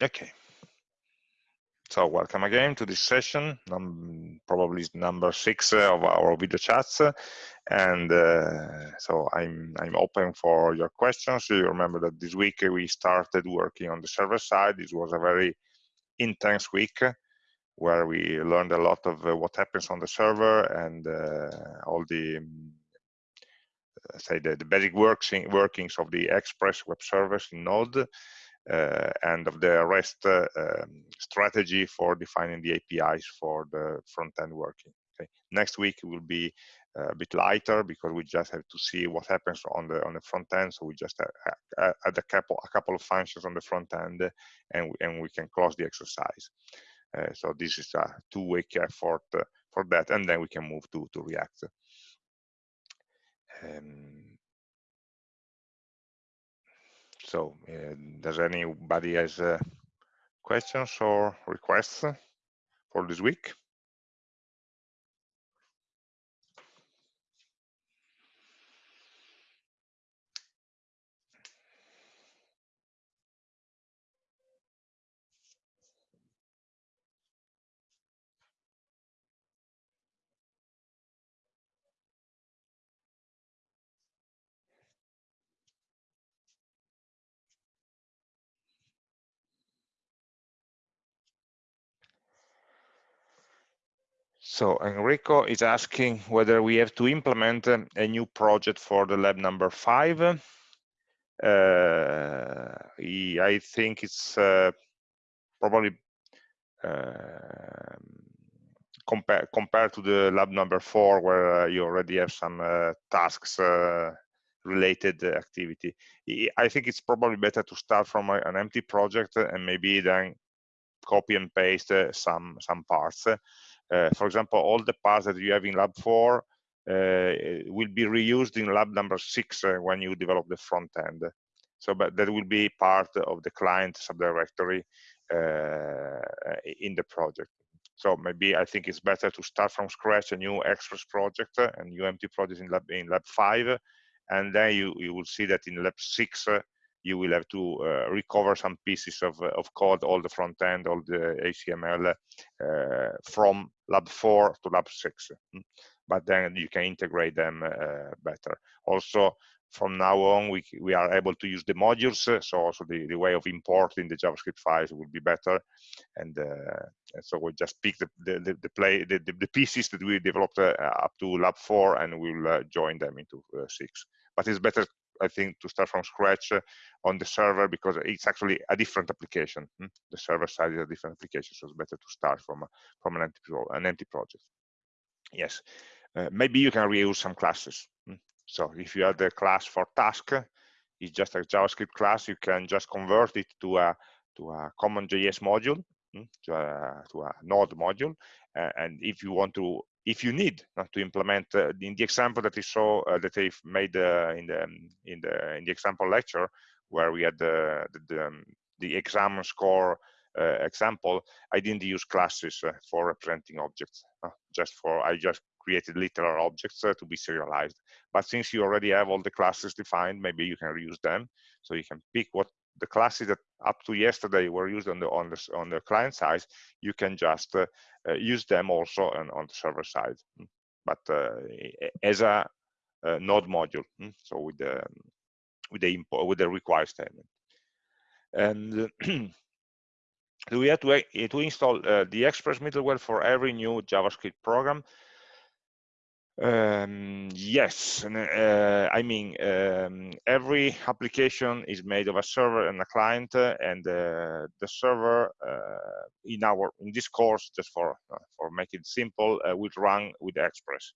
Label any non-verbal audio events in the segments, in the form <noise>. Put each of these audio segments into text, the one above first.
Okay. So welcome again to this session, um, probably number six uh, of our video chats. And uh, so I'm, I'm open for your questions. You remember that this week we started working on the server side. This was a very intense week where we learned a lot of uh, what happens on the server and uh, all the um, say the, the basic working, workings of the Express web service in Node and of the REST uh, um, strategy for defining the APIs for the front-end working. Okay. Next week will be uh, a bit lighter because we just have to see what happens on the on the front end. So we just add a couple a couple of functions on the front end, and we, and we can close the exercise. Uh, so this is a two-week effort uh, for that, and then we can move to to React. Um, so, uh, does anybody has uh, questions or requests for this week? So Enrico is asking whether we have to implement a new project for the lab number five. Uh, I think it's uh, probably uh, compare, compared to the lab number four, where uh, you already have some uh, tasks uh, related activity. I think it's probably better to start from an empty project and maybe then copy and paste some some parts uh, for example, all the parts that you have in lab four uh, will be reused in lab number six uh, when you develop the front end. So, but that will be part of the client subdirectory in the project. So maybe I think it's better to start from scratch a new Express project and new empty project in lab in lab five, and then you you will see that in lab six you will have to uh, recover some pieces of, uh, of code, all the front end, all the HTML uh, from lab four to lab six. Hmm. But then you can integrate them uh, better. Also, from now on, we, we are able to use the modules, so also the, the way of importing the JavaScript files will be better. And, uh, and so we just pick the, the, the, play, the, the, pieces that we developed uh, up to lab four and we'll join them into six. But it's better I think, to start from scratch uh, on the server because it's actually a different application. Hmm? The server side is a different application, so it's better to start from from an empty an empty project. Yes, uh, maybe you can reuse some classes. Hmm? So if you have the class for task, it's just a JavaScript class. You can just convert it to a to a CommonJS module, hmm? to a, to a node module. Uh, and if you want to if you need uh, to implement uh, in the example that you saw uh, that I made uh, in the in the in the example lecture where we had the the, um, the exam score uh, example, I didn't use classes uh, for representing objects. just for I just created literal objects to be serialized. But since you already have all the classes defined, maybe you can reuse them. So you can pick what the classes that up to yesterday were used on the on the on the client side, you can just uh, uh, use them also on, on the server side, hmm. but uh, as a, a, node module. Hmm. So with the with the import with the require statement, and <clears throat> we have to to install uh, the Express middleware for every new JavaScript program. Um, yes, uh, I mean um, every application is made of a server and a client, uh, and uh, the server uh, in our in this course, just for uh, for make it simple, uh, will run with Express.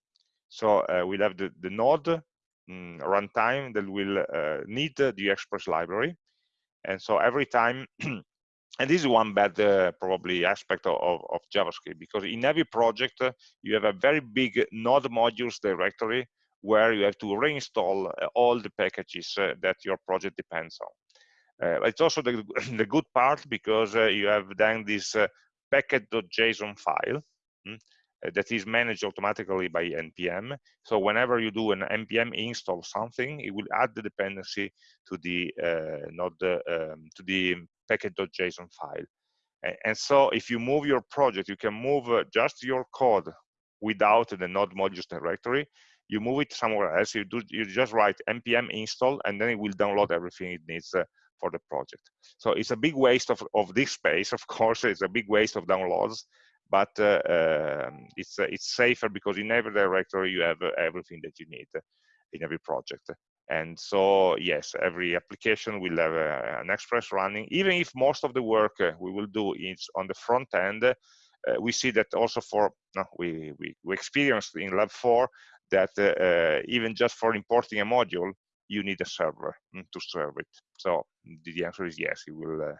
So we'll have the the node um, runtime that will need the Express library, and so every time <clears throat> and this is one bad uh, probably aspect of, of, JavaScript because in every project uh, you have a very big node modules directory where you have to reinstall uh, all the packages uh, that your project depends on. Uh, it's also the, <coughs> the good part because uh, you have then this package.json file mm, that is managed automatically by npm. So whenever you do an npm install something, it will add the dependency to the uh, node um, to the package.json file. And, and, so if you move your project, you can move uh, just your code without the node modules directory. You move it somewhere else. You do you just write npm install, and then it will download everything it needs uh, for the project. So it's a big waste of, of this space, of course, it's a big waste of downloads, but uh, um, it's, uh, it's safer because in every directory you have uh, everything that you need in every project. And so, yes, every application will have uh, an Express running. Even if most of the work uh, we will do is on the front end, uh, we see that also for, no, we, we, we experienced in Lab 4 that even just for importing a module, you need a server mm, to serve it. So the answer is yes, it will. Uh,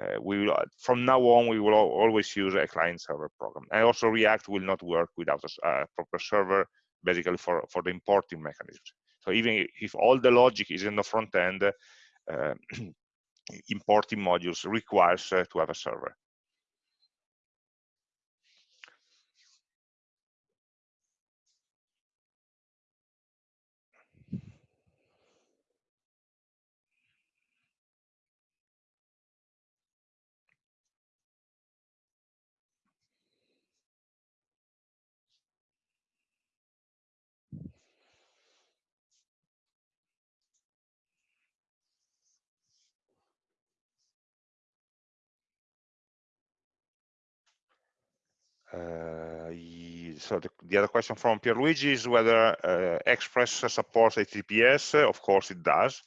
uh, we will from now on we will always use a client server program. And also React will not work without a, a proper server, basically for for the importing mechanisms. So even if all the logic is in the front end, uh, <clears throat> importing modules requires uh, to have a server. So the, the, other question from Pierluigi is whether uh, Express supports HTTPS. Of course, it does.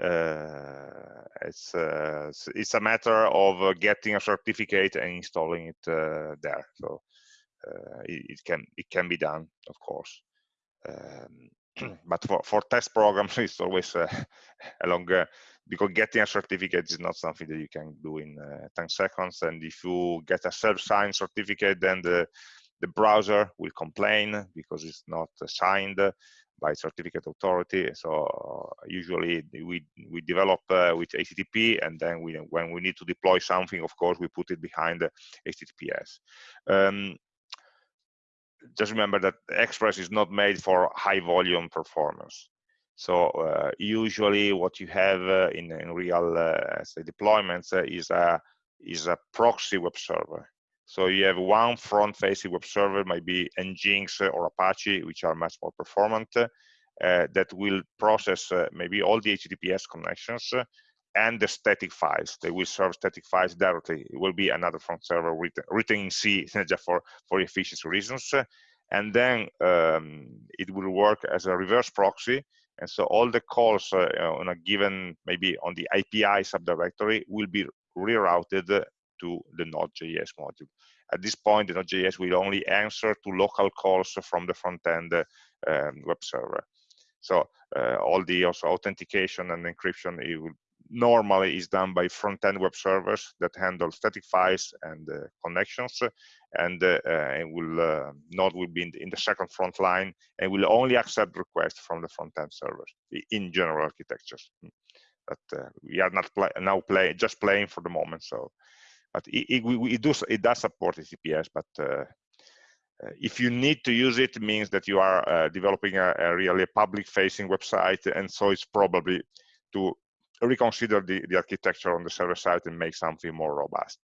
Uh, it's uh, it's a matter of uh, getting a certificate and installing it uh, there. So it, it, can it can be done, of course. Um, <clears throat> but for for test programs, <laughs> it's always <laughs> a longer because getting a certificate is not something that you can do in uh, 10 seconds. And if you get a self-signed certificate, then the, the browser will complain because it's not signed by certificate authority. So uh, usually we we develop uh, with HTTP, and then we when we need to deploy something, of course, we put it behind HTTPS. Um, just remember that Express is not made for high volume performance. So uh, usually what you have uh, in, in real uh, say deployments is a is a proxy web server. So you have one front-facing web server, maybe Nginx or Apache, which are much more performant, uh, that will process uh, maybe all the HTTPS connections uh, and the static files. They will serve static files directly. It will be another front server written, written in C <laughs> just for, for efficiency reasons. And then um, it will work as a reverse proxy and so all the calls uh, on a given, maybe on the API subdirectory will be rerouted to the Node.js module. At this point, the Node.js will only answer to local calls from the front-end um, web server. So uh, all the also authentication and encryption it will normally is done by front-end web servers that handle static files and uh, connections and, uh, and will uh, node will be in the, in the, second front line and will only accept requests from the front-end servers in general architectures hmm. but uh, we are not play, now play just playing for the moment so but it, it, it, does it does support HTTPS but uh, uh, if you need to use it, it means that you are uh, developing a, a, really public facing website and so it's probably to reconsider the, the architecture on the server side and make something more robust.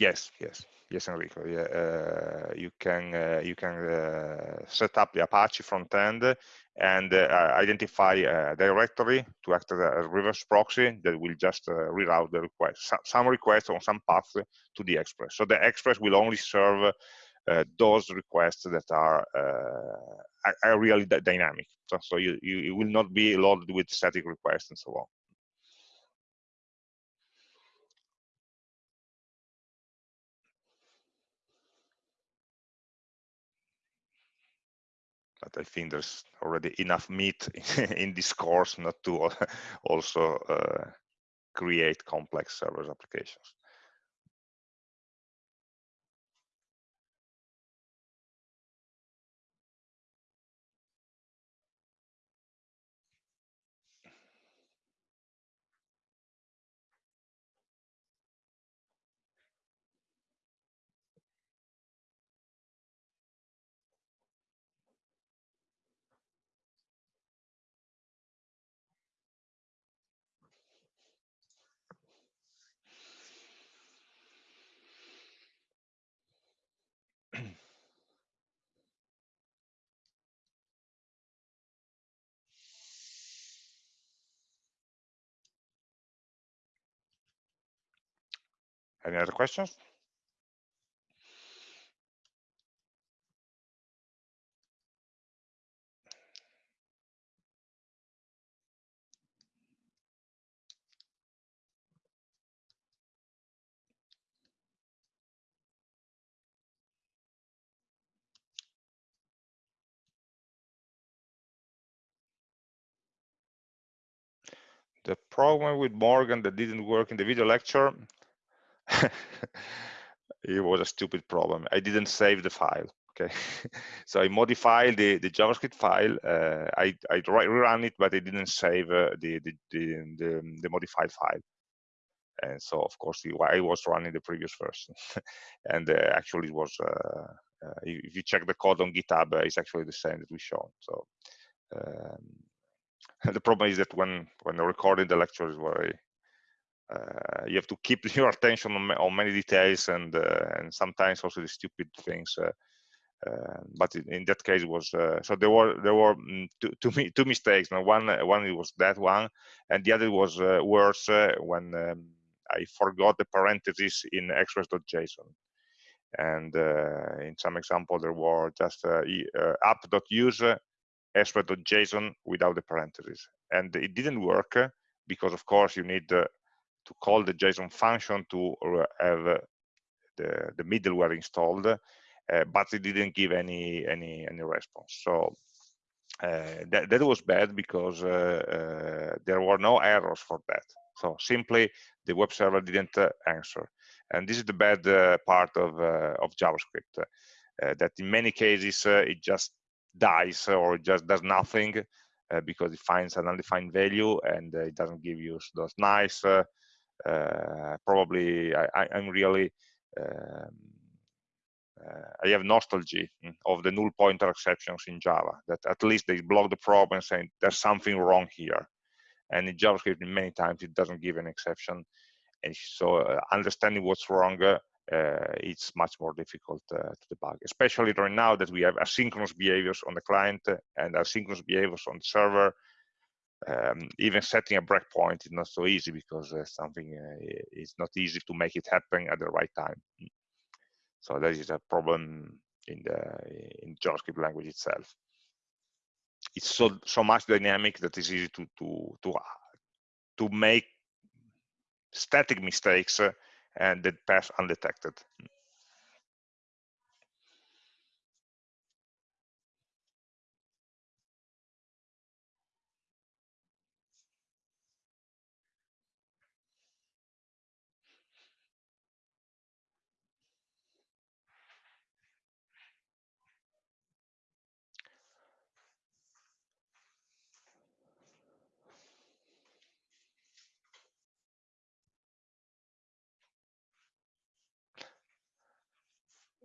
Yes, yes, yes, Enrico. Yeah, uh, you can uh, you can uh, set up the Apache front end and uh, identify a directory to act as a reverse proxy that will just uh, reroute the request, some requests on some path to the Express. So the Express will only serve those requests that are, uh, are really dynamic. So, so you, you, you will not be loaded with static requests and so on. but I think there's already enough meat <laughs> in this course not to <laughs> also uh, create complex server applications. Any other questions? the problem with Morgan that didn't work in the video lecture, <laughs> it was a stupid problem. I didn't save the file. Okay, <laughs> so I modified the, the JavaScript file. Uh, I, I rerun it, but I didn't save uh, the, the, the, the, the modified file. And so, of course, I was running the previous version. <laughs> and uh, actually, it was, uh, uh, if you check the code on GitHub, uh, it's actually the same that we showed. So um, the problem is that when when recording the lecture is very uh, you have to keep <laughs> your attention on, on many details and uh, and sometimes also the stupid things. Uh, uh but in, in, that case, was uh, so there were there were mm, two, two, two mistakes. Now one one was that one, and the other was uh, worse when um, I forgot the parentheses in express.json. And in some example, there were just app.use express.json without the parentheses. And it didn't work because, of course, you need uh, to call the JSON function to have uh, the, the middleware installed, uh, but it didn't give any any any response. So uh, that, that was bad because uh, uh, there were no errors for that. So simply the web server didn't answer. And this is the bad part of, of JavaScript, that in many cases it just dies or just does nothing uh, because it finds an undefined value and uh, it doesn't give you those nice uh, uh probably I, am really um, uh, I have nostalgia of the null pointer exceptions in Java that at least they block the problem saying there's something wrong here and in JavaScript many times it doesn't give an exception and so uh, understanding what's wrong uh, it's much more difficult uh, to debug, especially right now that we have asynchronous behaviors on the client and asynchronous behaviors on the server. Um, even setting a breakpoint is not so easy because uh, something uh, is not easy to make it happen at the right time. So that is a problem in the in JavaScript language itself. It's so so much dynamic that it's easy to to to to make static mistakes and that pass undetected.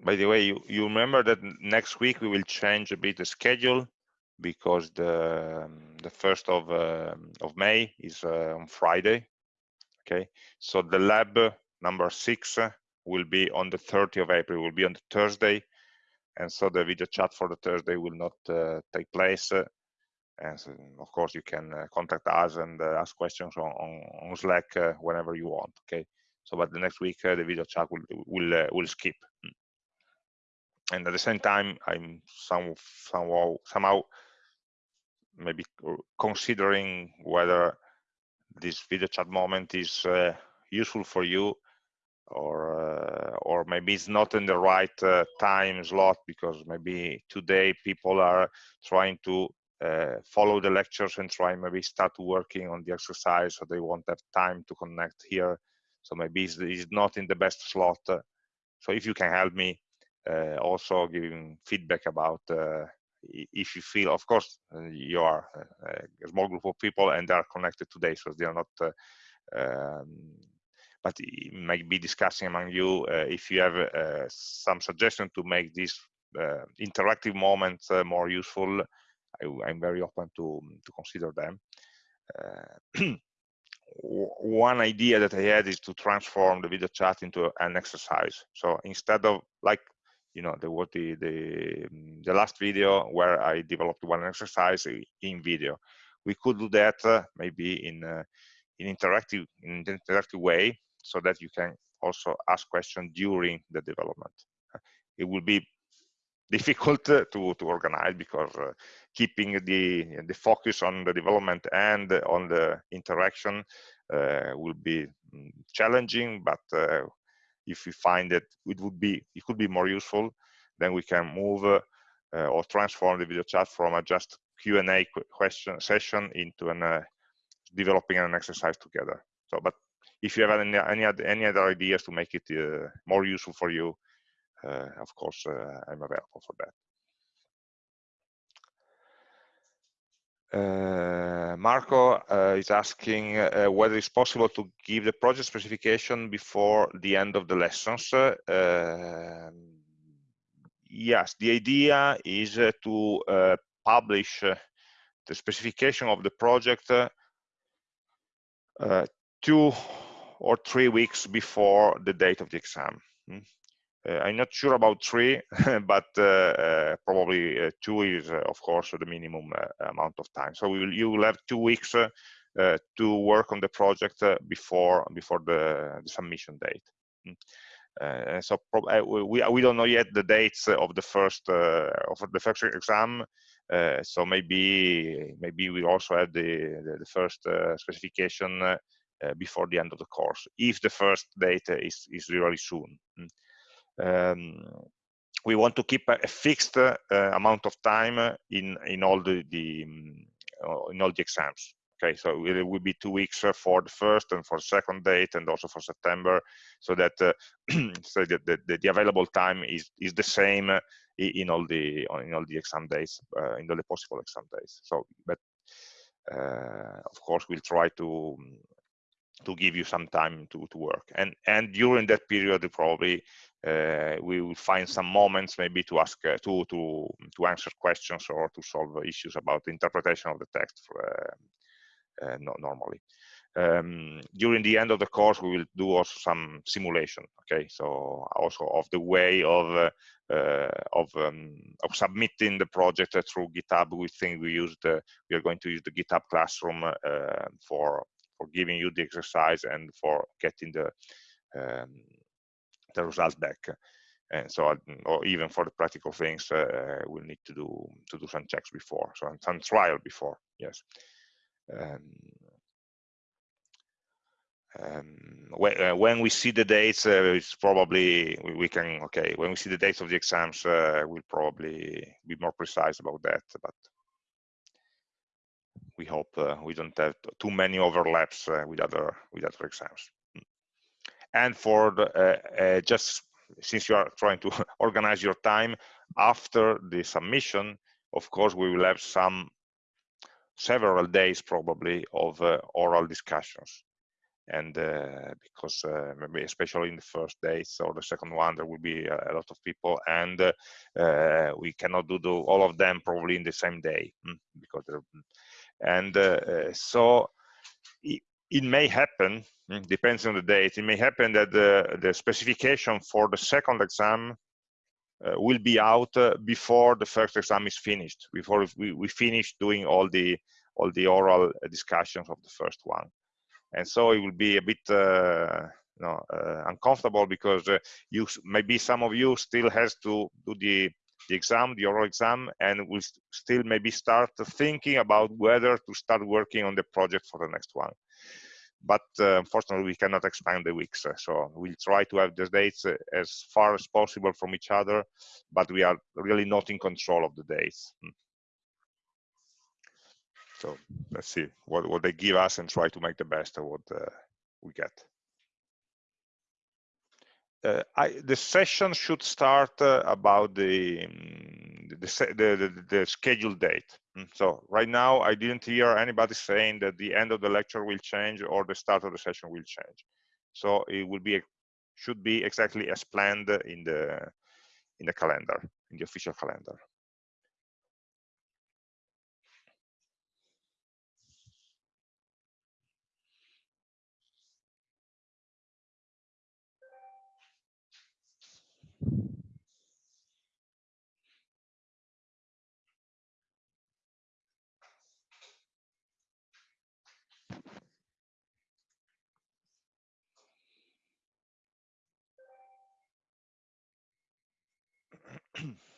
By the way, you, you remember that next week we will change a bit the schedule because the the first of uh, of May is uh, on Friday. Okay, so the lab number six will be on the 30th of April. Will be on the Thursday, and so the video chat for the Thursday will not uh, take place. and so, of course, you can uh, contact us and uh, ask questions on, on, on Slack uh, whenever you want. Okay, so but the next week the video chat will will will skip and at the same time i'm some somehow somehow maybe considering whether this video chat moment is uh, useful for you or uh, or maybe it's not in the right uh, time slot because maybe today people are trying to uh, follow the lectures and try maybe start working on the exercise so they won't have time to connect here. So maybe it's, it's not in the best slot. So if you can help me also giving feedback about uh, if you feel, of course, uh, you are a small group of people and they are connected today, so they are not um, but it might be discussing among you uh, if you have uh, some suggestion to make this uh, interactive moments more useful. I, am very open to to consider them. <clears throat> one idea that I had is to transform the video chat into an exercise. So instead of like you know there was the the mm, the last video where i developed one exercise in video we could do that uh, maybe in uh, in interactive in interactive way so that you can also ask questions during the development. <laughs> It will be difficult to, to organize because uh, keeping the, the focus on the development and on the interaction uh, will be mm, challenging, but uh, if we find that it would be, it could be more useful, then we can move uh, or transform the video chat from a just Q&A question session into an uh, developing an exercise together. So, but if you have any any other, any other ideas to make it uh, more useful for you, uh, of course, uh, I'm available for that. Uh, Marco uh, is asking uh, whether it's possible to give the project specification before the end of the lessons. Um, yes, the idea is to publish the specification of the project two or three weeks before the date of the exam. Hmm? Uh, I'm not sure about three, <laughs> but uh, uh, probably two is, of course, the minimum amount of time. So will, you will have two weeks to work on the project before before the, the submission date. Mm. Uh, so uh, we we don't know yet the dates of the first uh, of the first exam. so maybe maybe we also have the the, the first specification before the end of the course if the first date is is really soon. Mm um, we want to keep a, fixed uh, amount of time in in all the, the um, in all the exams okay? So it will be two weeks for the first and for second date and also for september so that uh, <clears throat> so that the, the, the, available time is is the same in all the in all the exam days uh, in all the possible exam days. So but uh, of course we'll try to to give you some time to, to work. And and during that period probably uh, we will find some moments maybe to ask uh, to to to answer questions or to solve issues about the interpretation of the text for, uh, uh normally. Um, during the end of the course we will do also some simulation okay? So also of the way of uh, uh, of um, of submitting the project through github we think we used we are going to use the github classroom for for giving you the exercise and for getting the um, the results back. And so, or even for the practical things, uh, we'll need to do to do some checks before, so some trial before. Yes. Um, um, when, uh, when, we see the dates, uh, it's probably we, we, can okay. When we see the dates of the exams, uh, we'll probably be more precise about that. But we hope uh, we don't have too many overlaps uh, with other with other exams and for the, uh, uh, just since you are trying to <laughs> organize your time after the submission of course we will have some several days probably of uh, oral discussions. And uh, because uh, maybe especially in the first days or the second one there will be a, a lot of people and uh, we cannot do the, all of them probably in the same day hmm, because and so it, may happen Mm, depends on the date. It may happen that the, the specification for the second exam uh, will be out uh, before the first exam is finished, before we, we finish doing all the all the oral discussions of the first one. And so it will be a bit uh, you know, uh, uncomfortable because uh, you maybe some of you still has to do the the exam, the oral exam, and will still maybe start thinking about whether to start working on the project for the next one but uh, unfortunately we cannot expand the weeks so we'll try to have the dates uh, as far as possible from each other but we are really not in control of the dates hmm. so let's see what, what they give us and try to make the best of what uh, we get uh, I, the session should start uh, about the, um, the, the, the, the scheduled date. Mm, so right now, I didn't hear anybody saying that the end of the lecture will change or the start of the session will change. So it will be should be exactly as planned in the in the calendar, in the official calendar. Mm-hmm. <clears throat>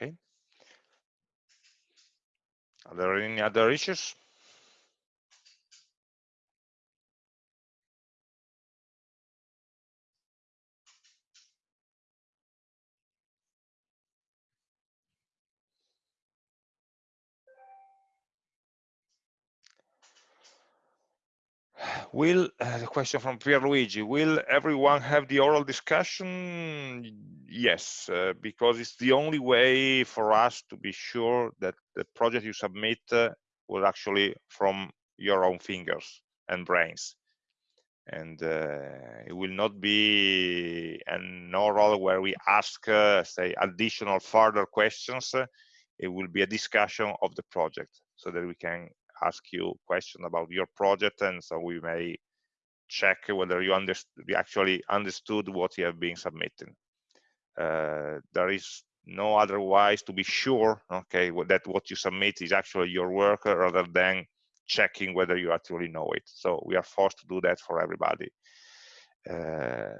Okay. Are there any other issues? Will, uh, the question from Pierluigi, will everyone have the oral discussion? Yes, uh, because it's the only way for us to be sure that the project you submit uh, will actually from your own fingers and brains. And uh, it will not be an oral where we ask, uh, say, additional further questions. It will be a discussion of the project so that we can ask you question about your project and so we may check whether you, actually understood what you have been submitting. Uh, there is no other otherwise to be sure okay that what you submit is actually your work rather than checking whether you actually know it so we are forced to do that for everybody uh,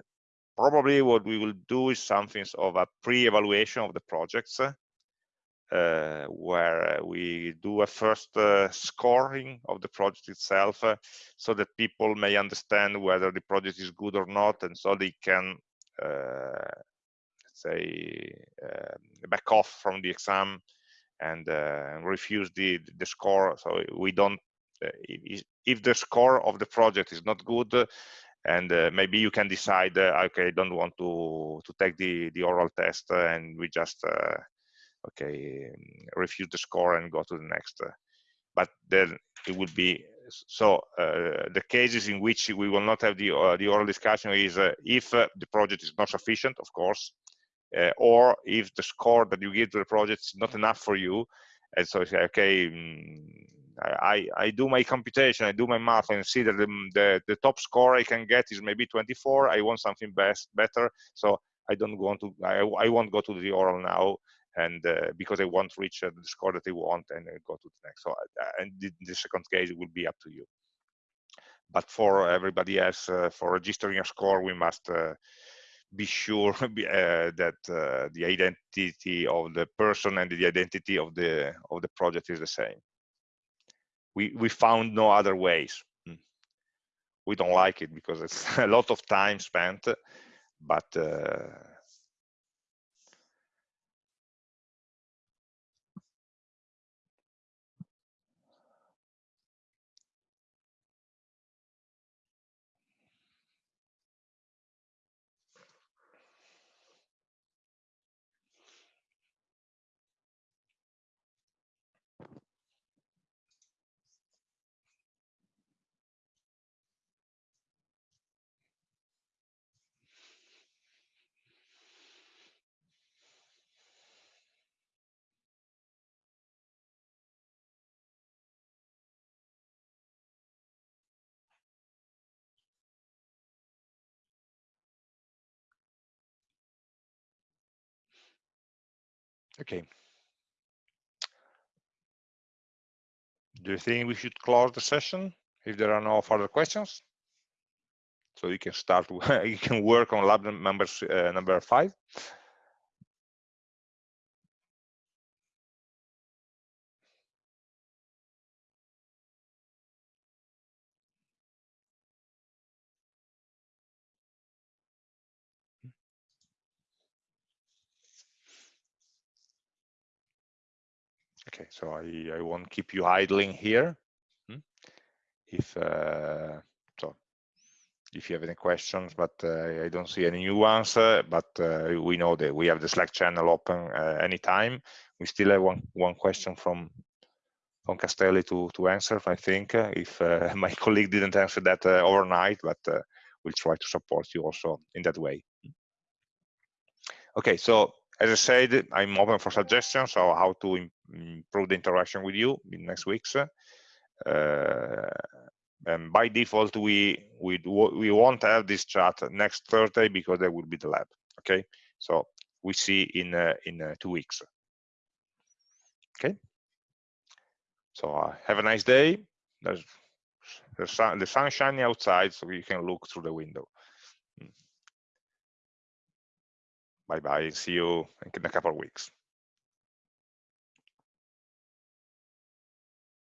probably what we will do is something of a pre-evaluation of the projects uh, where we do a first uh, scoring of the project itself uh, so that people may understand whether the project is good or not and so they can say back off from the exam and refuse the the score. So we don't if the score of the project is not good and uh, maybe you can decide uh, okay don't want to to take the the oral test uh, and we just okay refuse the score and go to the next uh, but then it would be so uh, the cases in which we will not have the uh, the oral discussion is uh, if uh, the project is not sufficient of course uh, or if the score that you give to the project is not enough for you and so say okay mm, I, I do my computation, I do my math and see that the, the, the, top score I can get is maybe 24. I want something best, better. So I don't want to, I, I won't go to the oral now and uh, because want to reach uh, the score that they want and uh, go to the next. So, and the, the, second case will be up to you. But for everybody else, for registering a score, we must be sure <laughs> that the identity of the person and the identity of the of the project is the same. We we found no other ways. Hmm. We don't like it because it's <laughs> a lot of time spent, but uh, Okay. Do you think we should close the session if there are no further questions? So you can start, <laughs> you can work on lab number, uh, number five. Okay, so I, I won't keep you idling here. Hmm? If uh, so, if you have any questions, but uh, I don't see any new ones. Uh, but uh, we know that we have the Slack channel open uh, anytime. We still have one one question from from Castelli to to answer. I think uh, if uh, <laughs> my colleague didn't answer that overnight, but we'll try to support you also in that way. Okay, so as I said, I'm open for suggestions on how to improve the interaction with you in next weeks. uh, and by default we we we won't have this chat next Thursday because there will be the lab. Okay, so we see in uh, in uh, two weeks. Okay. So uh, have a nice day. There's the sun, the sun shining outside, so you can look through the window. Hmm. Bye bye. See you in a couple of weeks.